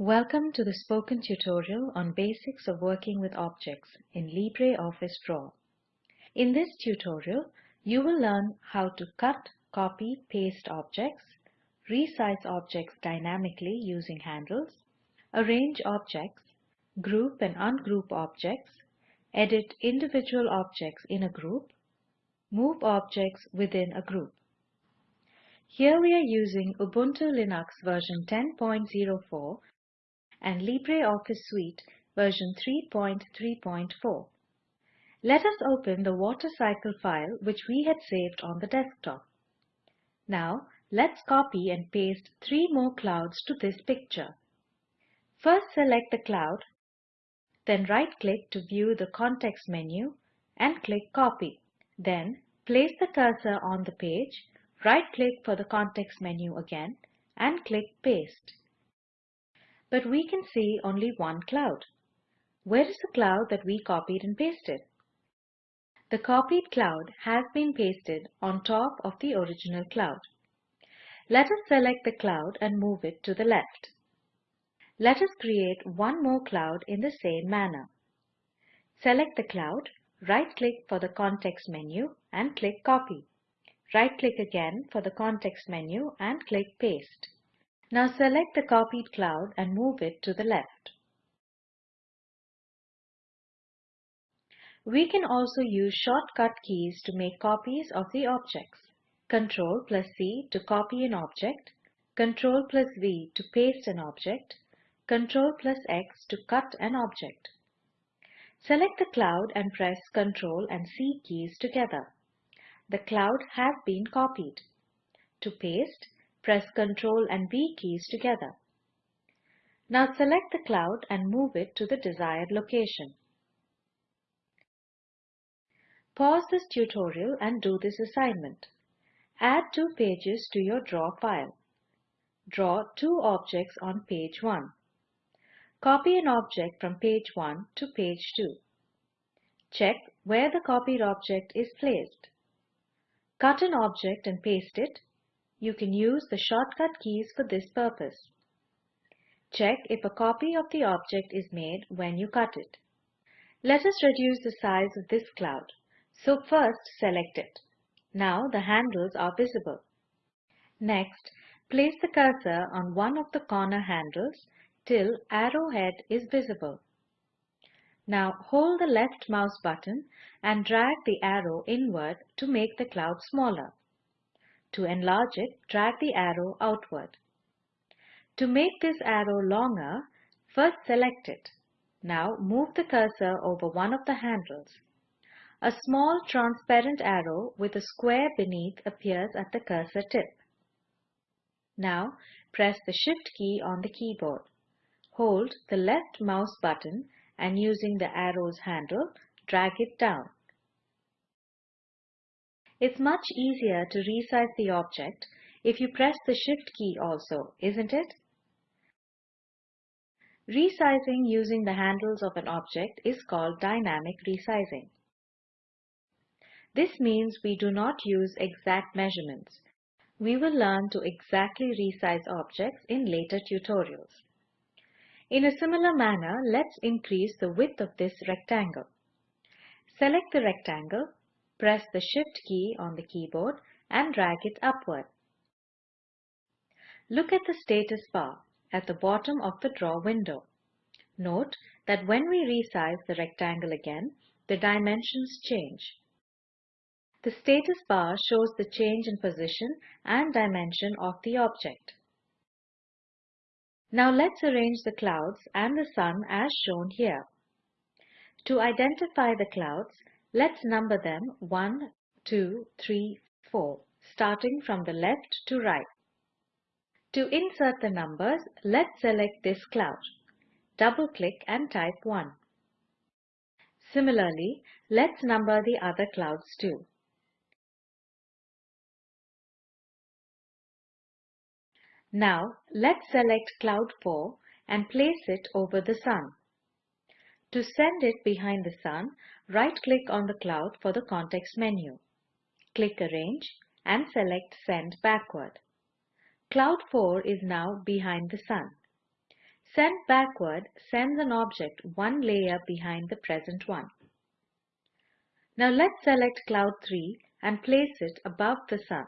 Welcome to the spoken tutorial on basics of working with objects in LibreOffice Draw. In this tutorial, you will learn how to cut, copy, paste objects, resize objects dynamically using handles, arrange objects, group and ungroup objects, edit individual objects in a group, move objects within a group. Here we are using Ubuntu Linux version 10.04 and LibreOffice Suite version 3.3.4. Let us open the water cycle file which we had saved on the desktop. Now let's copy and paste three more clouds to this picture. First select the cloud, then right-click to view the context menu and click Copy. Then place the cursor on the page, right-click for the context menu again and click Paste but we can see only one cloud. Where is the cloud that we copied and pasted? The copied cloud has been pasted on top of the original cloud. Let us select the cloud and move it to the left. Let us create one more cloud in the same manner. Select the cloud, right-click for the context menu and click Copy. Right-click again for the context menu and click Paste. Now select the copied cloud and move it to the left. We can also use shortcut keys to make copies of the objects. Ctrl plus C to copy an object, Ctrl plus V to paste an object, Ctrl plus X to cut an object. Select the cloud and press Ctrl and C keys together. The cloud has been copied. To paste, Press Ctrl and V keys together. Now select the cloud and move it to the desired location. Pause this tutorial and do this assignment. Add two pages to your draw file. Draw two objects on page 1. Copy an object from page 1 to page 2. Check where the copied object is placed. Cut an object and paste it you can use the shortcut keys for this purpose. Check if a copy of the object is made when you cut it. Let us reduce the size of this cloud. So first select it. Now the handles are visible. Next, place the cursor on one of the corner handles till arrowhead is visible. Now hold the left mouse button and drag the arrow inward to make the cloud smaller. To enlarge it, drag the arrow outward. To make this arrow longer, first select it. Now move the cursor over one of the handles. A small transparent arrow with a square beneath appears at the cursor tip. Now press the Shift key on the keyboard. Hold the left mouse button and using the arrow's handle, drag it down. It's much easier to resize the object if you press the Shift key also, isn't it? Resizing using the handles of an object is called dynamic resizing. This means we do not use exact measurements. We will learn to exactly resize objects in later tutorials. In a similar manner, let's increase the width of this rectangle. Select the rectangle Press the Shift key on the keyboard and drag it upward. Look at the status bar at the bottom of the draw window. Note that when we resize the rectangle again, the dimensions change. The status bar shows the change in position and dimension of the object. Now let's arrange the clouds and the sun as shown here. To identify the clouds, Let's number them 1, 2, 3, 4, starting from the left to right. To insert the numbers, let's select this cloud. Double-click and type 1. Similarly, let's number the other clouds too. Now, let's select cloud 4 and place it over the sun. To send it behind the sun, right-click on the cloud for the context menu. Click Arrange and select Send Backward. Cloud 4 is now behind the sun. Send backward sends an object one layer behind the present one. Now let's select cloud 3 and place it above the sun.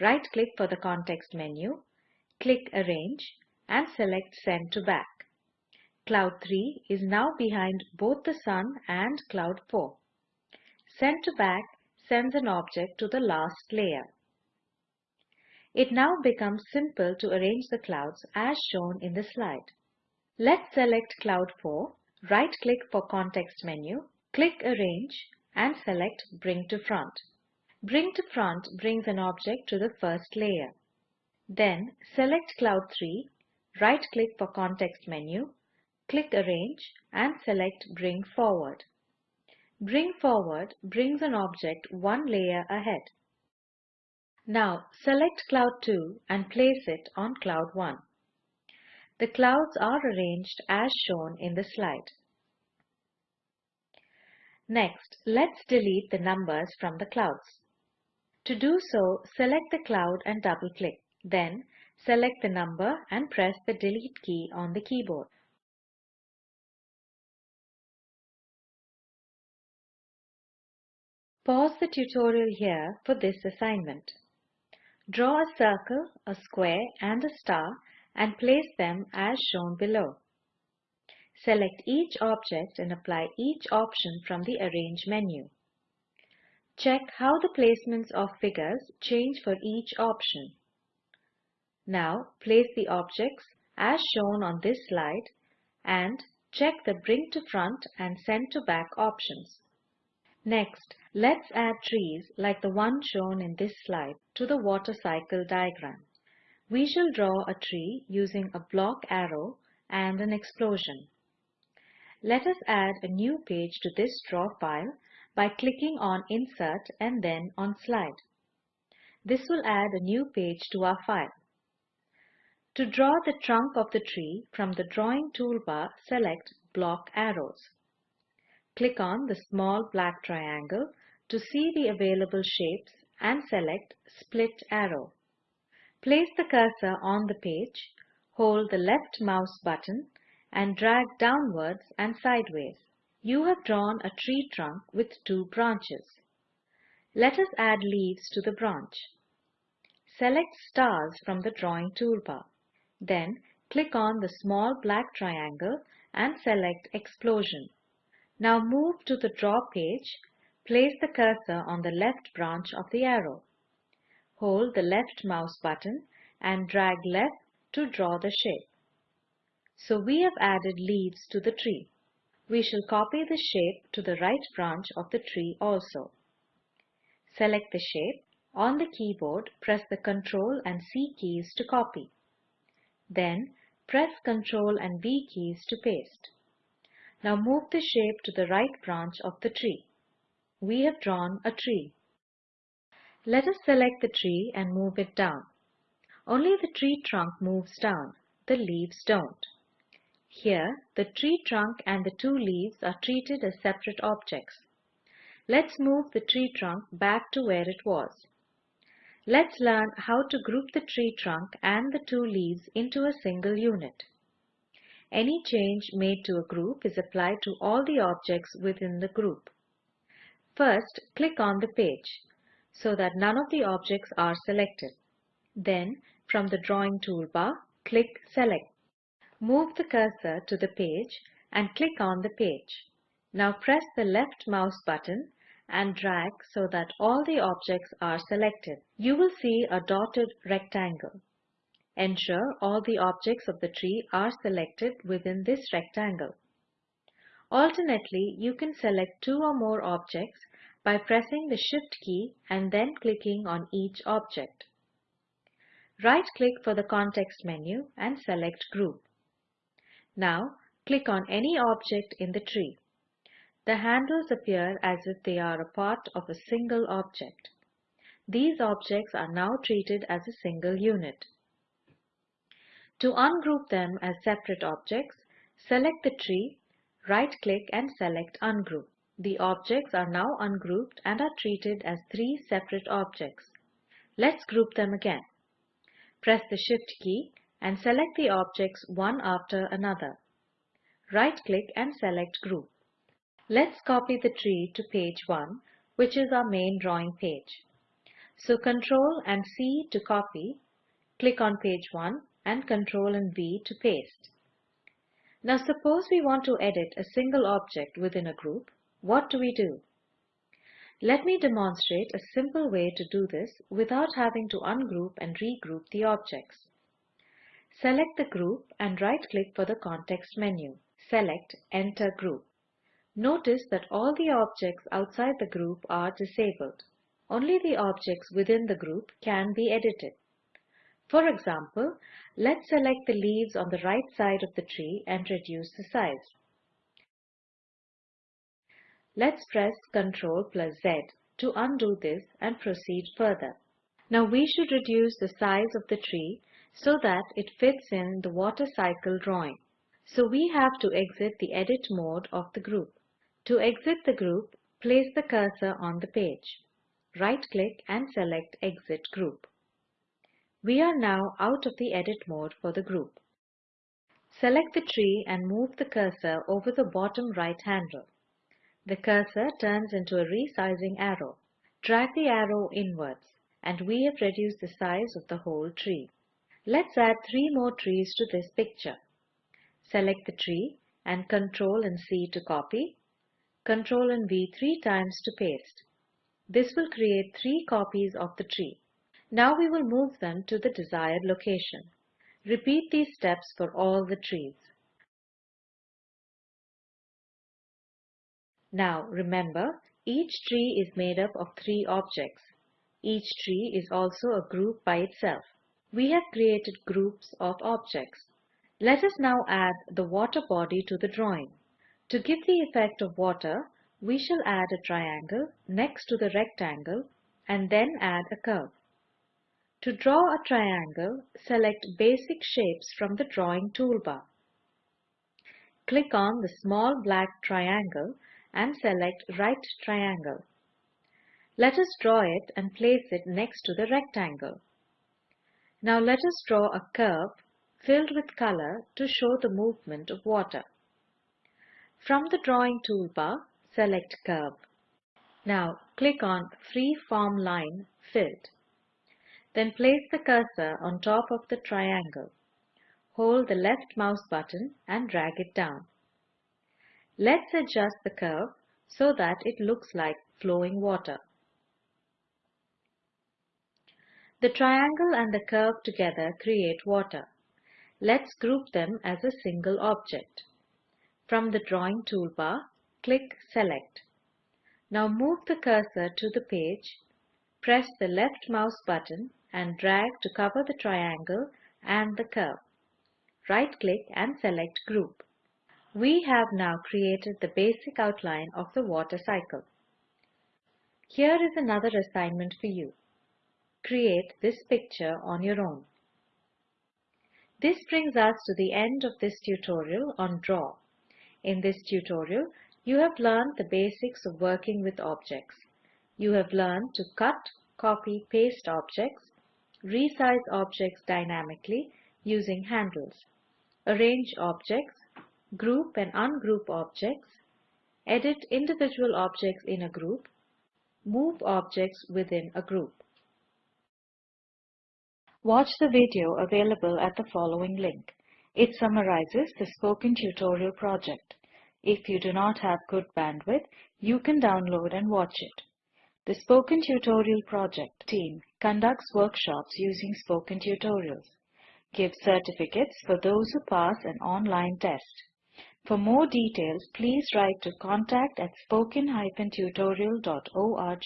Right-click for the context menu, click Arrange and select Send to Back. Cloud 3 is now behind both the sun and cloud 4. Send to Back sends an object to the last layer. It now becomes simple to arrange the clouds as shown in the slide. Let's select cloud 4, right-click for context menu, click Arrange and select Bring to Front. Bring to Front brings an object to the first layer. Then select cloud 3, right-click for context menu, click Arrange and select Bring Forward. Bring Forward brings an object one layer ahead. Now select cloud 2 and place it on cloud 1. The clouds are arranged as shown in the slide. Next, let's delete the numbers from the clouds. To do so, select the cloud and double-click. Then, select the number and press the delete key on the keyboard. Pause the tutorial here for this assignment. Draw a circle, a square and a star and place them as shown below. Select each object and apply each option from the Arrange menu. Check how the placements of figures change for each option. Now place the objects as shown on this slide and check the Bring to Front and Send to Back options. Next, let's add trees like the one shown in this slide to the water cycle diagram. We shall draw a tree using a block arrow and an explosion. Let us add a new page to this draw file by clicking on Insert and then on Slide. This will add a new page to our file. To draw the trunk of the tree from the drawing toolbar, select Block Arrows. Click on the small black triangle to see the available shapes and select Split Arrow. Place the cursor on the page, hold the left mouse button and drag downwards and sideways. You have drawn a tree trunk with two branches. Let us add leaves to the branch. Select stars from the drawing toolbar. Then click on the small black triangle and select explosion. Now move to the draw page, place the cursor on the left branch of the arrow. Hold the left mouse button and drag left to draw the shape. So we have added leaves to the tree. We shall copy the shape to the right branch of the tree also. Select the shape. On the keyboard, press the Ctrl and C keys to copy. Then press Ctrl and V keys to paste. Now move the shape to the right branch of the tree. We have drawn a tree. Let us select the tree and move it down. Only the tree trunk moves down, the leaves don't. Here, the tree trunk and the two leaves are treated as separate objects. Let's move the tree trunk back to where it was. Let's learn how to group the tree trunk and the two leaves into a single unit. Any change made to a group is applied to all the objects within the group. First, click on the page so that none of the objects are selected. Then, from the drawing toolbar, click Select. Move the cursor to the page and click on the page. Now press the left mouse button and drag so that all the objects are selected. You will see a dotted rectangle. Ensure all the objects of the tree are selected within this rectangle. Alternately, you can select two or more objects by pressing the Shift key and then clicking on each object. Right-click for the context menu and select Group. Now, click on any object in the tree. The handles appear as if they are a part of a single object. These objects are now treated as a single unit. To ungroup them as separate objects, select the tree, right-click and select Ungroup. The objects are now ungrouped and are treated as three separate objects. Let's group them again. Press the Shift key and select the objects one after another. Right-click and select Group. Let's copy the tree to page 1, which is our main drawing page. So Ctrl and C to copy, click on page 1 and Ctrl and V to paste. Now suppose we want to edit a single object within a group, what do we do? Let me demonstrate a simple way to do this without having to ungroup and regroup the objects. Select the group and right-click for the context menu. Select Enter Group. Notice that all the objects outside the group are disabled. Only the objects within the group can be edited. For example, let's select the leaves on the right side of the tree and reduce the size. Let's press Ctrl plus Z to undo this and proceed further. Now we should reduce the size of the tree so that it fits in the water cycle drawing. So we have to exit the edit mode of the group. To exit the group, place the cursor on the page. Right-click and select Exit Group. We are now out of the edit mode for the group. Select the tree and move the cursor over the bottom right handle. The cursor turns into a resizing arrow. Drag the arrow inwards and we have reduced the size of the whole tree. Let's add three more trees to this picture. Select the tree and Ctrl and C to copy, Ctrl and V three times to paste. This will create three copies of the tree. Now we will move them to the desired location. Repeat these steps for all the trees. Now remember, each tree is made up of three objects. Each tree is also a group by itself. We have created groups of objects. Let us now add the water body to the drawing. To give the effect of water, we shall add a triangle next to the rectangle and then add a curve. To draw a triangle, select Basic Shapes from the Drawing toolbar. Click on the small black triangle and select Right Triangle. Let us draw it and place it next to the rectangle. Now let us draw a curve filled with color to show the movement of water. From the Drawing toolbar, select Curve. Now click on Free Form Line Filled. Then place the cursor on top of the triangle. Hold the left mouse button and drag it down. Let's adjust the curve so that it looks like flowing water. The triangle and the curve together create water. Let's group them as a single object. From the Drawing toolbar, click Select. Now move the cursor to the page, press the left mouse button and drag to cover the triangle and the curve. Right-click and select Group. We have now created the basic outline of the water cycle. Here is another assignment for you. Create this picture on your own. This brings us to the end of this tutorial on Draw. In this tutorial, you have learned the basics of working with objects. You have learned to cut, copy, paste objects, resize objects dynamically using handles, arrange objects, group and ungroup objects, edit individual objects in a group, move objects within a group. Watch the video available at the following link. It summarizes the spoken tutorial project. If you do not have good bandwidth, you can download and watch it. The Spoken Tutorial Project team conducts workshops using spoken tutorials, gives certificates for those who pass an online test. For more details, please write to contact at spoken-tutorial.org.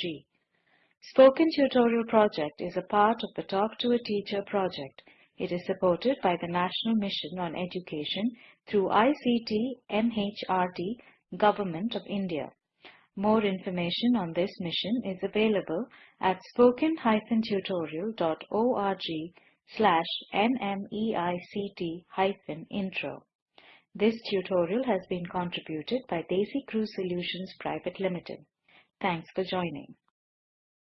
Spoken Tutorial Project is a part of the Talk to a Teacher project. It is supported by the National Mission on Education through ICT MHRD, Government of India. More information on this mission is available at spoken-tutorial.org slash nmeict-intro. This tutorial has been contributed by DesiCrew Solutions Private Limited. Thanks for joining.